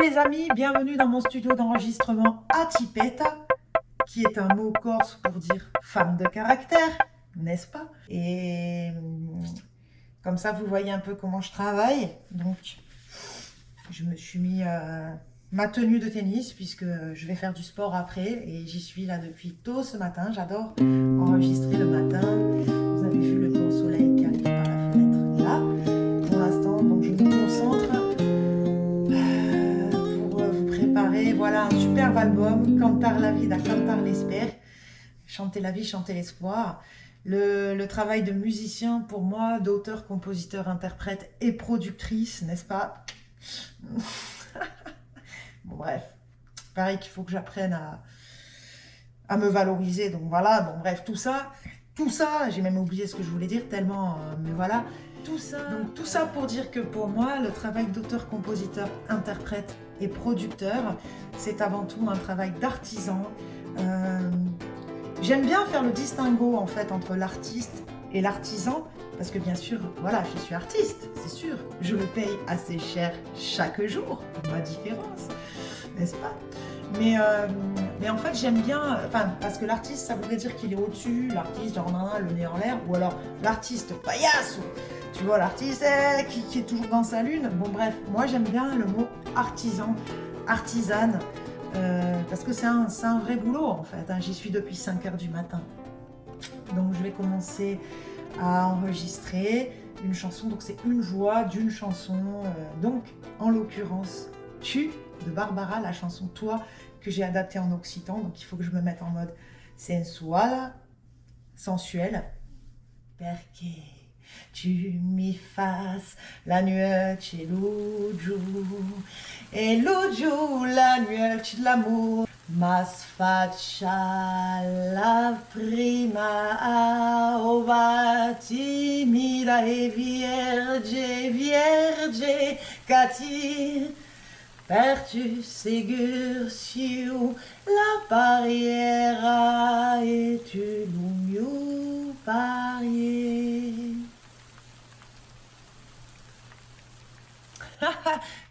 Les amis, bienvenue dans mon studio d'enregistrement à Tipetta, qui est un mot corse pour dire femme de caractère, n'est-ce pas? Et comme ça, vous voyez un peu comment je travaille. Donc, je me suis mis euh, ma tenue de tennis, puisque je vais faire du sport après, et j'y suis là depuis tôt ce matin. J'adore enregistrer le matin. Album, Cantar la vie, Cantar l'espère. Chanter la vie, chanter l'espoir. Le, travail de musicien pour moi, d'auteur, compositeur, interprète et productrice, n'est-ce pas? Bon bref, pareil qu'il faut que j'apprenne à, à me valoriser, donc voilà, bon bref, tout ça, tout ça, j'ai même oublié ce que je voulais dire tellement, euh, mais voilà, tout ça, pour dire que pour moi, le travail d'auteur, compositeur, interprète et producteur, c'est avant tout un travail d'artisan. Euh, j'aime bien faire le distinguo en fait entre l'artiste et l'artisan, parce que bien sûr, voilà, je suis artiste, c'est sûr. Je le paye assez cher chaque jour, ma différence, n'est-ce pas? Mais, euh, mais en fait, j'aime bien, enfin, parce que l'artiste, ça voudrait dire qu'il est au-dessus, l'artiste, genre, le nez en l'air, ou alors l'artiste paillasse, tu vois, l'artiste eh, qui, est toujours dans sa lune. Bon, bref, moi, j'aime bien le mot artisan, artisane, euh, parce que c'est un, vrai boulot, en fait. Hein. J'y suis depuis 5 heures du matin. Donc, je vais commencer à enregistrer une chanson. Donc, c'est une voix d'une chanson. Euh, donc, en l'occurrence, tu de Barbara, la chanson Toi, que j'ai adaptée en occitan. Donc, il faut que je me mette en mode sensual, sensuel. Perché tu mi fasses la nuit chez l'uju et l'uju la nuit de l'amour mas faccia la prima ova timida e vierge vierge tu ségur sur la barrière et tu nous parier.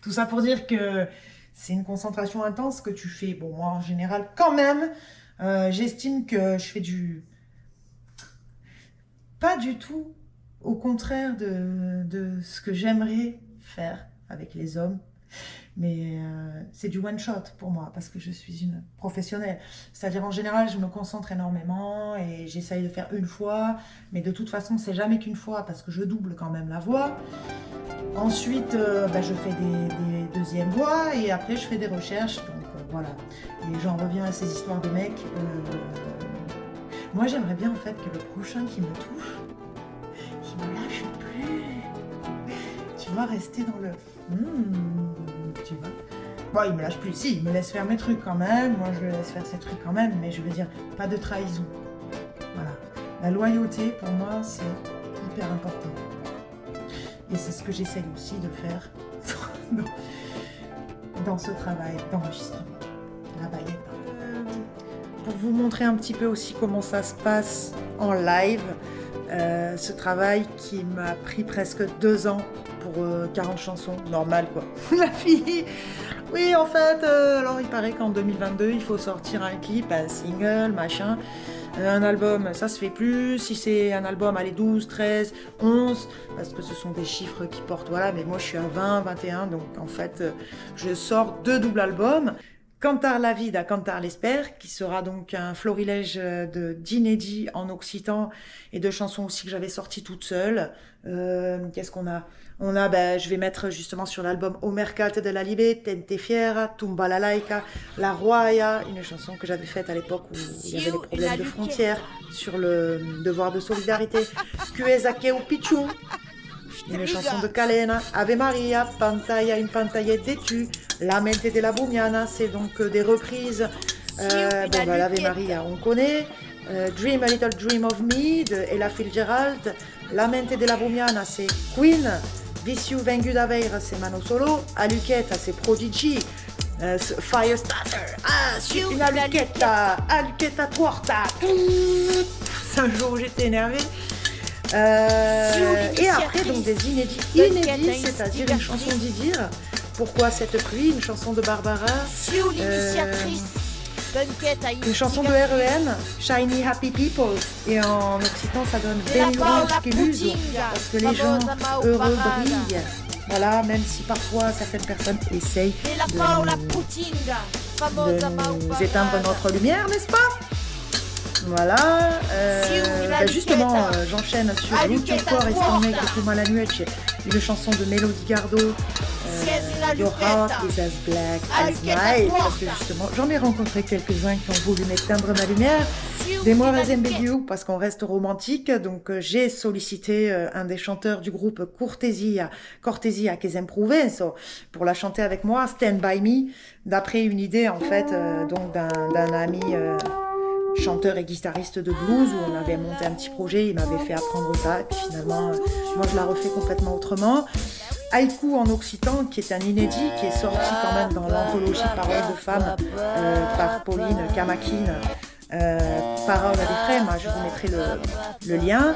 Tout ça pour dire que c'est une concentration intense que tu fais. Bon, moi, en général, quand même, euh, j'estime que je fais du... Pas du tout au contraire de ce que j'aimerais faire avec les hommes mais euh, c'est du one shot pour moi parce que je suis une professionnelle. C'est-à-dire en général, je me concentre énormément et j'essaye de faire une fois, mais de toute façon, c'est jamais qu'une fois parce que je double quand même la voix. Ensuite, euh, bah, je fais des, deuxièmes voix et après, je fais des recherches. Donc euh, voilà. Et j'en reviens à ces histoires de mecs. moi, j'aimerais bien en fait que le prochain qui me touche, qui me lâche plus. Tu vas rester dans le... Hmm tu vois. Bon, il me lâche plus. Si, il me laisse faire mes trucs quand même. Moi, je le laisse faire ses trucs quand même. Mais je veux dire, pas de trahison. Voilà. La loyauté, pour moi, c'est hyper important. Et c'est ce que j'essaye aussi de faire dans ce travail d'enregistrement. Euh, pour vous montrer un petit peu aussi comment ça se passe en live, euh, ce travail qui m'a pris presque deux ans pour 40 euh, chansons, normal quoi. La fille Oui, en fait, euh, alors il paraît qu'en 2022, il faut sortir un clip, un single, machin. un album, ça se fait plus. Si c'est un album, allez, 12, 13, 11, parce que ce sont des chiffres qui portent, voilà. Mais moi, je suis à 20, 21, donc en fait, je sors deux doubles albums. Cantar la vie à Cantar l'espère, qui sera donc un florilège d'inédits en occitan et de chansons aussi que j'avais sorties toutes seules. Euh, qu'est-ce qu'on a? On a, ben, je vais mettre justement sur l'album Au Mercate de la Libe, Tente Fiera, Tumba la Laica, La Roya, une chanson que j'avais faite à l'époque où il y avait des problèmes de frontières sur le devoir de solidarité. Cuesakeu Pichu, une chanson de Calena, Ave Maria, Pantaya, une pantaille détue, La Mente de la Bumiana, c'est donc euh, des reprises. Euh, bon, bah, l'Ave Maria, on connaît. Euh, Dream a Little Dream of Me de Ella Fitzgerald. La Mente de la Bumiana, c'est Queen. Viciu Vengu d'Aveira, c'est Mano Solo. Aluqueta, c'est Prodigy. Euh, Firestarter, ah, une aluqueta, aluqueta tuorta. C'est un jour où j'étais énervée. Euh, et après, donc des inédits, inédits, c'est-à-dire une chanson d'Idir. Pourquoi cette pluie Une chanson de Barbara. Une chanson de REM, Shiny Happy People. Et en occitan, ça donne Benuro Skeluso, parce que les gens heureux brillent. Voilà, même si parfois certaines personnes essayent de nous, éteindre notre lumière, n'est-ce pas? Voilà, euh, bah justement, euh, j'enchaîne sur YouTube Core et Stormé que moi la nuit, une chanson de Melody Gardot euh, Your heart is as black as night. Parce que justement, j'en ai rencontré quelques-uns qui ont voulu m'éteindre ma lumière. Des mois You, parce qu'on reste romantique. Donc, euh, j'ai sollicité euh, un des chanteurs du groupe Cortesia, Cortesia Kesem Provenzo, pour la chanter avec moi, Stand By Me, d'après une idée, en fait, donc d'un ami chanteur et guitariste de blues où on avait monté un petit projet, il m'avait fait apprendre ça et puis finalement moi je la refais complètement autrement. Haïku en occitan, qui est un inédit, qui est sorti quand même dans l'anthologie Paroles de femmes euh, par Pauline Kamakin, euh, Paroles à moi je vous mettrai le lien.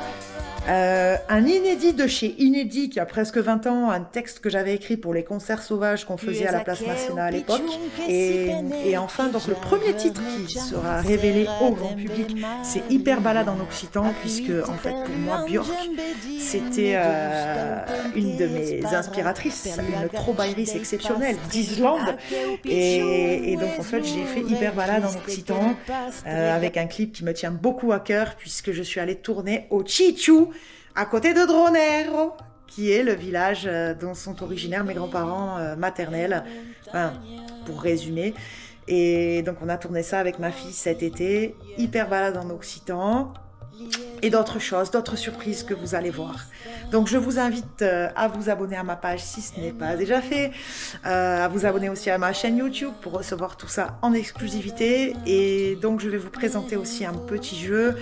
Euh, un inédit de chez Inédit qui a presque 20 ans, un texte que j'avais écrit pour les concerts sauvages qu'on faisait à la place nationale à l'époque. Et, et, enfin, donc le premier titre qui sera révélé au grand public, c'est Hyper Balade en Occitan, puisque en fait pour moi Björk, c'était euh, une de mes inspiratrices, une troubaïrice exceptionnelle d'Islande. Et, et, donc en fait j'ai fait Hyper Balade en Occitan euh, avec un clip qui me tient beaucoup à cœur puisque je suis allée tourner au Chichu à côté de Dronero, qui est le village euh, dont sont originaires mes grands-parents euh, maternels, pour résumer. Et donc on a tourné ça avec ma fille cet été, hyper balade en Occitan, et d'autres choses, d'autres surprises que vous allez voir. Donc je vous invite euh, à vous abonner à ma page si ce n'est pas déjà fait, euh, à vous abonner aussi à ma chaîne YouTube pour recevoir tout ça en exclusivité. Et donc je vais vous présenter aussi un petit jeu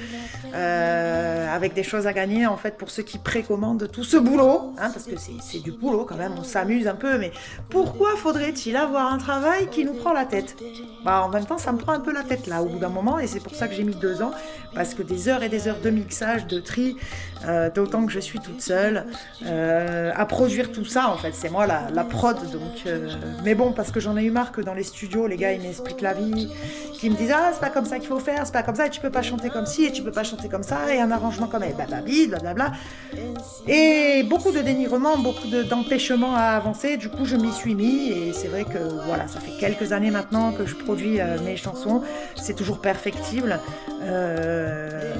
euh, avec des choses à gagner en fait pour ceux qui précommandent tout ce boulot, hein, parce que c'est du boulot quand même, on s'amuse un peu, mais pourquoi faudrait-il avoir un travail qui nous prend la tête? Bah en même temps ça me prend un peu la tête là au bout d'un moment et c'est pour ça que j'ai mis deux ans, parce que des heures et des heures de de tri, euh, d'autant que je suis toute seule euh, à produire tout ça en fait, c'est moi la, prod donc euh, mais bon parce que j'en ai eu marre que dans les studios les gars ils m'expliquent la vie, qui me disent ah c'est pas comme ça qu'il faut faire, c'est pas comme ça et tu peux pas chanter comme ci et tu peux pas chanter comme ça et un arrangement comme blablabla blablabla et beaucoup de dénigrement, beaucoup d'empêchements à avancer du coup je m'y suis mis et c'est vrai que voilà ça fait quelques années maintenant que je produis mes chansons, c'est toujours perfectible.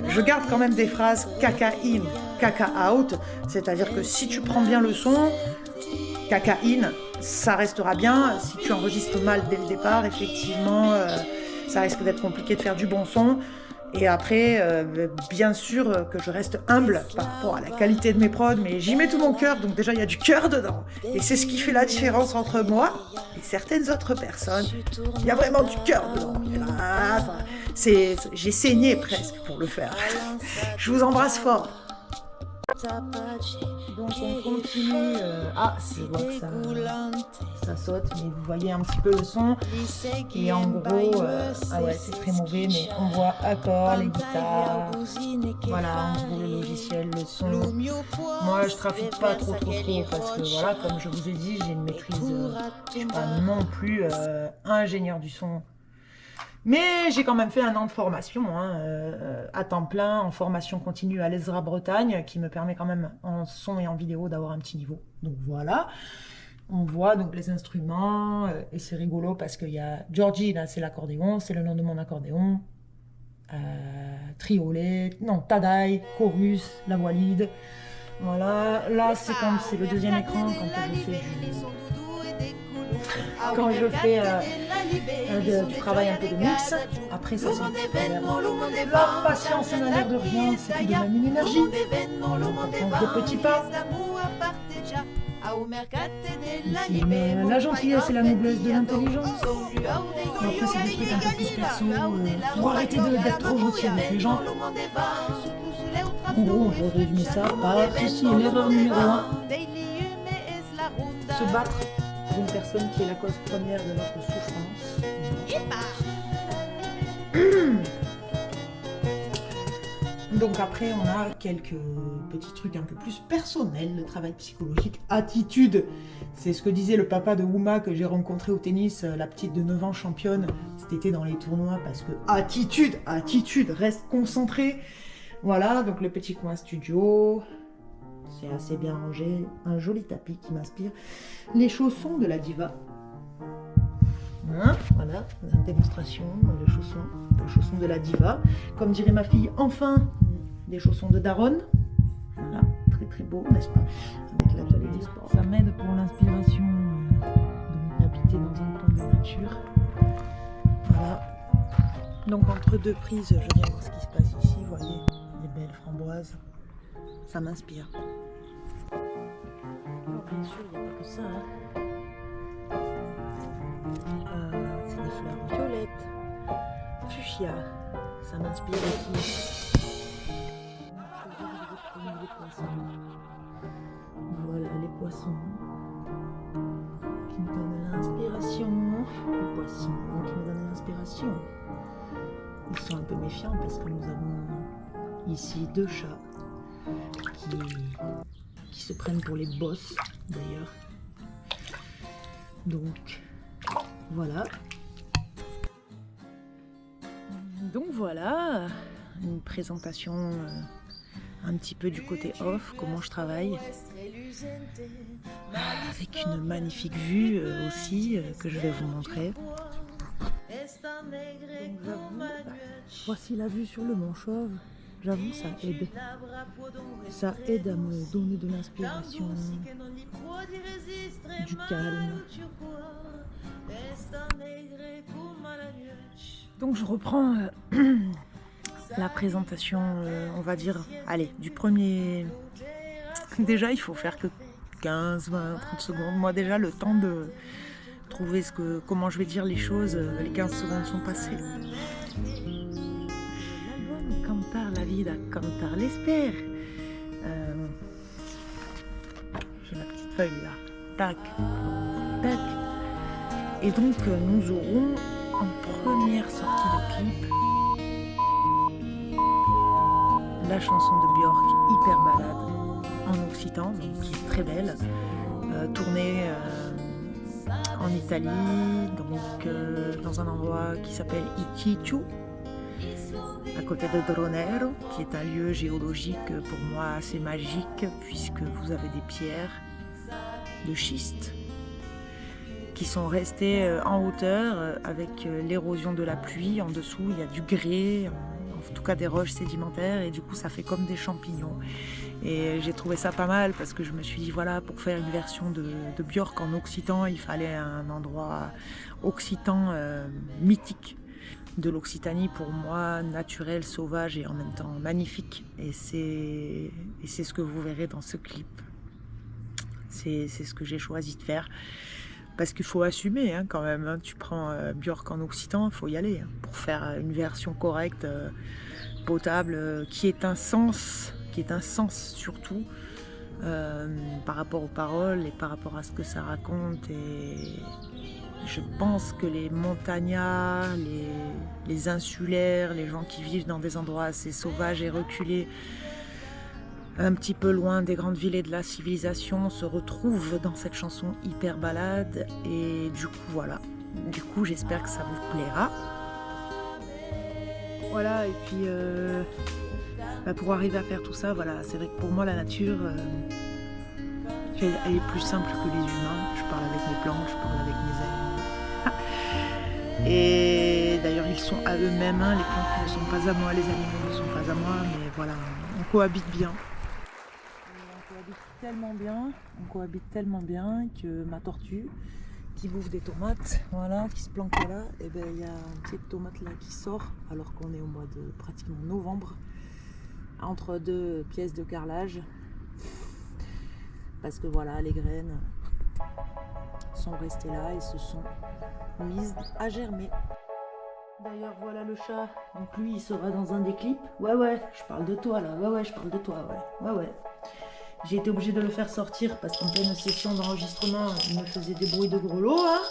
Je garde quand même des phrases caca in, caca out, c'est-à-dire que si tu prends bien le son, caca in, ça restera bien. Si tu enregistres mal dès le départ, effectivement, euh, ça risque d'être compliqué de faire du bon son. Et après, euh, bien sûr que je reste humble par rapport à la qualité de mes prods, mais j'y mets tout mon cœur, donc déjà il y a du cœur dedans. Et c'est ce qui fait la différence entre moi et certaines autres personnes. Il y a vraiment du cœur dedans. J'ai saigné presque pour le faire. Je vous embrasse fort. Donc on continue. Euh, ah, je vois que ça, saute, mais vous voyez un petit peu le son. Et en gros, euh, ah ouais, c'est très mauvais, mais on voit accords, les guitares. Voilà, en gros, le logiciel, le son. Moi, je trafique pas trop, trop, trop, parce que voilà, comme je vous ai dit, j'ai une maîtrise, euh, je suis pas non plus ingénieur du son mais j'ai quand même fait un an de formation hein, euh, à temps plein, en formation continue à l'ESRA Bretagne, qui me permet quand même en son et en vidéo d'avoir un petit niveau. Donc voilà, on voit donc les instruments, euh, et c'est rigolo parce qu'il y a Georgie, là c'est l'accordéon, c'est le nom de mon accordéon, euh, triolet, non, Tadai, chorus, la voix lead. Voilà, là c'est comme c'est le deuxième écran quand fais quand je fais euh, du travail un peu de mix. Après, ça, c'est La patience n'a l'air de rien, c'est tout de même une énergie. On de petits pas. La gentillesse et la noblesse de l'intelligence. Après, c'est des trucs un peu plus perso. Euh, pour arrêter d'être trop gentil avec les gens. En gros, on peut résumer ça par ceci l'erreur numéro 1. Se battre pour une personne qui est la cause première de notre souffrance. Donc après, on a quelques petits trucs un peu plus personnels, le travail psychologique, attitude. C'est ce que disait le papa de Uma que j'ai rencontré au tennis, euh, la petite de 9 ans championne cet été dans les tournois, parce que attitude, attitude, reste concentré. Voilà, donc le petit coin studio, c'est assez bien rangé, un joli tapis qui m'inspire. Les chaussons de la diva. Hein, voilà, la démonstration, les chaussons, les chaussons de la diva. Comme dirait ma fille, enfin, des chaussons de Daronne. Voilà, très très beau, n'est-ce pas Avec l'atelier des sports. Ça m'aide pour l'inspiration euh, d'habiter dans un coin de nature. Voilà. Donc entre deux prises, je viens voir ce qui se passe ici, vous voyez, les belles framboises. Ça m'inspire. bien sûr, il n'y a pas que ça. Hein. Euh, c'est des fleurs violettes, fuchsia. Ça m'inspire aussi. Voilà les poissons qui me donnent l'inspiration. Les poissons qui me donnent l'inspiration. Ils sont un peu méfiants parce que nous avons ici deux chats qui, qui se prennent pour les boss d'ailleurs. Donc voilà. Donc voilà, une présentation euh, un petit peu du côté off, comment je travaille. Avec une magnifique vue euh, aussi euh, que je vais vous montrer. voici la vue sur le Mont Chauve. J'avoue, ça aide. Ça aide à me donner de l'inspiration, du calme. Donc je reprends euh, la présentation, euh, on va dire, allez, du premier... Déjà, il faut faire que 15, 20, 30 secondes. Moi, déjà, le temps de trouver ce que, comment je vais dire les choses, euh, les 15 secondes sont passées. Vida, cantar l'espère. J'ai ma petite feuille là. Tac, tac. Et donc, nous aurons en première sortie de clip la chanson de Björk, Hyper Balade, en occitan, qui est très belle, euh, tournée euh, en Italie, donc euh, dans un endroit qui s'appelle Ichichu, à côté de Dronero, qui est un lieu géologique pour moi assez magique, puisque vous avez des pierres de schiste qui sont restées en hauteur avec l'érosion de la pluie. En dessous, il y a du grès, en tout cas des roches sédimentaires et du coup ça fait comme des champignons. Et j'ai trouvé ça pas mal parce que je me suis dit voilà pour faire une version de, Björk en occitan il fallait un endroit occitan euh, mythique de l'Occitanie pour moi naturel, sauvage et en même temps magnifique et c'est ce que vous verrez dans ce clip. C'est ce que j'ai choisi de faire parce qu'il faut assumer hein, quand même. Hein. Tu prends euh, Björk en occitan, il faut y aller hein, pour faire une version correcte, euh, potable, euh, qui est un sens, qui est un sens surtout par rapport aux paroles et par rapport à ce que ça raconte. Je pense que les montagnards, les, insulaires, les gens qui vivent dans des endroits assez sauvages et reculés, un petit peu loin des grandes villes et de la civilisation, se retrouve dans cette chanson hyper balade. Et du coup, voilà. Du coup, j'espère que ça vous plaira. Voilà, et puis euh, bah, pour arriver à faire tout ça, voilà, c'est vrai que pour moi, la nature, euh, elle est plus simple que les humains. Je parle avec mes plantes, je parle avec mes animaux. Et d'ailleurs, ils sont à eux-mêmes, hein. les plantes ne sont pas à moi, les animaux ne sont pas à moi, mais voilà, on cohabite bien tellement bien, on cohabite tellement bien que ma tortue qui bouffe des tomates, voilà, qui se planque là, et eh ben il y a une petite tomate là qui sort alors qu'on est au mois de pratiquement novembre, entre deux pièces de carrelage, parce que voilà, les graines sont restées là et se sont mises à germer. D'ailleurs, voilà le chat. Donc lui, il sera dans un des clips. Ouais, ouais, je parle de toi là. Ouais, ouais, je parle de toi, ouais. Ouais, ouais. J'ai été obligée de le faire sortir parce qu'en pleine session d'enregistrement, il me faisait des bruits de grelots. Hein